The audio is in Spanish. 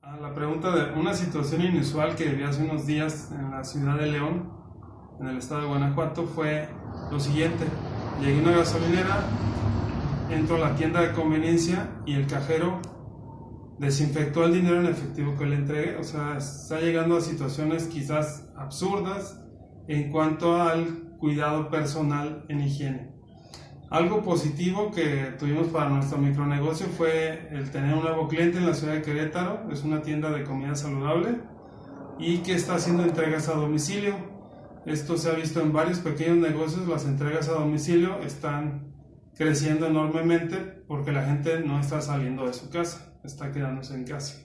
A la pregunta de una situación inusual que viví hace unos días en la ciudad de León, en el estado de Guanajuato, fue lo siguiente. Llegué a una gasolinera, entro a la tienda de conveniencia y el cajero desinfectó el dinero en efectivo que le entregué. O sea, está llegando a situaciones quizás absurdas en cuanto al cuidado personal en higiene. Algo positivo que tuvimos para nuestro micronegocio fue el tener un nuevo cliente en la ciudad de Querétaro, es una tienda de comida saludable y que está haciendo entregas a domicilio. Esto se ha visto en varios pequeños negocios, las entregas a domicilio están creciendo enormemente porque la gente no está saliendo de su casa, está quedándose en casa.